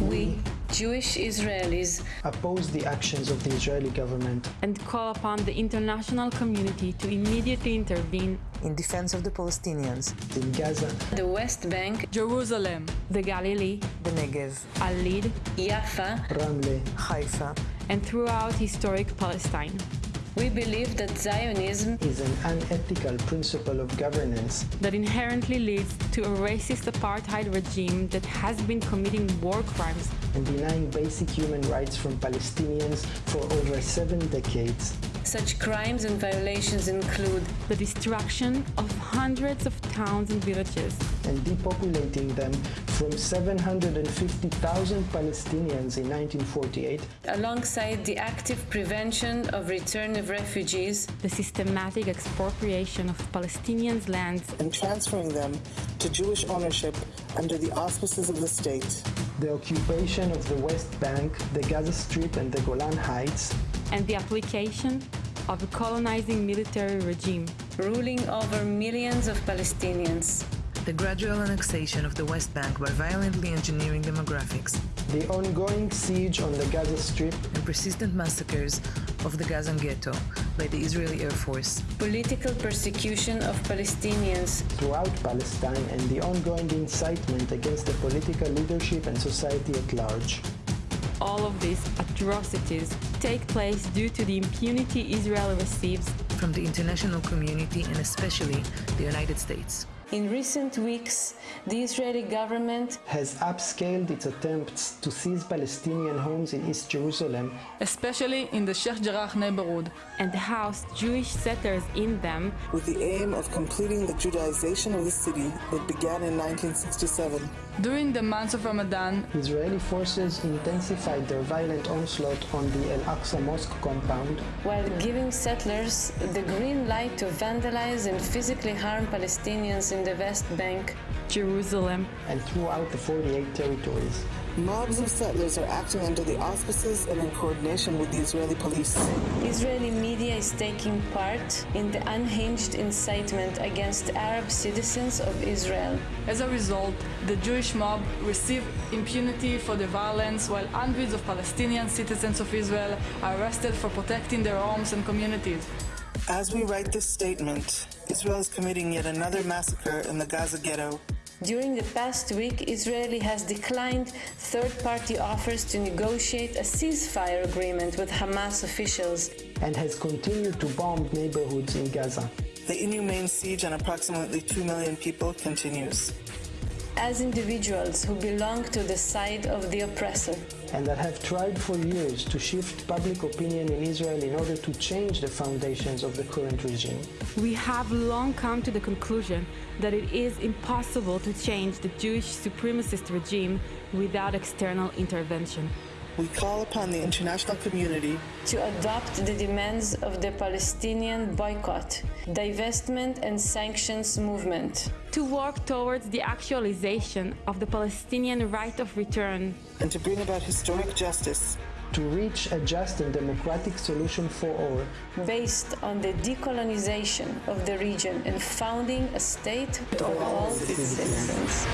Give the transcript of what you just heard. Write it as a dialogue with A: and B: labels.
A: We, Jewish Israelis,
B: oppose the actions of the Israeli government
C: and call upon the international community to immediately intervene
D: in defense of the Palestinians,
B: in Gaza,
A: the West Bank,
C: Jerusalem, the Galilee,
D: the Negev,
C: Al-Lid,
A: Yafa,
B: Ramle,
D: Haifa,
C: and throughout historic Palestine.
A: We believe that Zionism
B: is an unethical principle of governance
C: that inherently leads to a racist apartheid regime that has been committing war crimes
B: and denying basic human rights from Palestinians for over seven decades.
A: Such crimes and violations include
C: the destruction of hundreds of towns and villages
B: and depopulating them from 750,000 Palestinians in 1948
A: alongside the active prevention of return of refugees,
C: the systematic expropriation of Palestinians' lands
E: and transferring them to Jewish ownership under the auspices of the state,
B: the occupation of the West Bank, the Gaza Strip and the Golan Heights,
C: and the application of a colonizing military regime,
A: ruling over millions of Palestinians.
D: The gradual annexation of the West Bank by violently engineering demographics,
B: the ongoing siege on the Gaza Strip,
D: and persistent massacres of the Gaza ghetto by the Israeli Air Force,
A: political persecution of Palestinians.
B: Throughout Palestine, and the ongoing incitement against the political leadership and society at large
C: all of these atrocities take place due to the impunity Israel receives
D: from the international community and especially the United States.
A: In recent weeks, the Israeli government
B: has upscaled its attempts to seize Palestinian homes in East Jerusalem,
F: especially in the Sheikh Jarrah neighborhood,
C: and housed Jewish settlers in them.
E: With the aim of completing the Judaization of the city that began in 1967.
F: During the months of Ramadan,
B: Israeli forces intensified their violent onslaught on the Al-Aqsa Mosque compound.
A: while giving settlers the green light to vandalize and physically harm Palestinians in the West Bank,
C: Jerusalem,
B: and throughout the 48 territories.
E: Mobs of settlers are acting under the auspices and in coordination with the Israeli police.
A: Israeli media is taking part in the unhinged incitement against Arab citizens of Israel.
F: As a result, the Jewish mob receive impunity for the violence while hundreds of Palestinian citizens of Israel are arrested for protecting their homes and communities.
E: As we write this statement, Israel is committing yet another massacre in the Gaza ghetto
A: during the past week, Israel has declined third-party offers to negotiate a ceasefire agreement with Hamas officials
B: and has continued to bomb neighborhoods in Gaza.
E: The inhumane siege on approximately 2 million people continues.
A: As individuals who belong to the side of the oppressor,
B: and that have tried for years to shift public opinion in Israel in order to change the foundations of the current regime.
C: We have long come to the conclusion that it is impossible to change the Jewish supremacist regime without external intervention.
E: We call upon the international community
A: to adopt the demands of the Palestinian boycott, divestment and sanctions movement,
C: to work towards the actualization of the Palestinian right of return,
E: and to bring about historic justice
B: to reach a just and democratic solution for all.
A: Based on the decolonization of the region and founding a state for all its citizens.